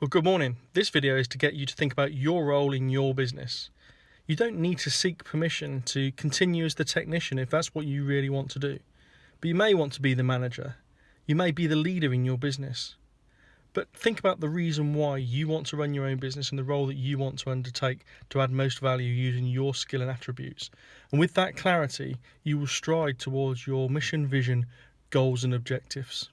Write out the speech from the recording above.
Well, good morning. This video is to get you to think about your role in your business. You don't need to seek permission to continue as the technician if that's what you really want to do. But you may want to be the manager. You may be the leader in your business. But think about the reason why you want to run your own business and the role that you want to undertake to add most value using your skill and attributes. And with that clarity, you will stride towards your mission, vision, goals, and objectives.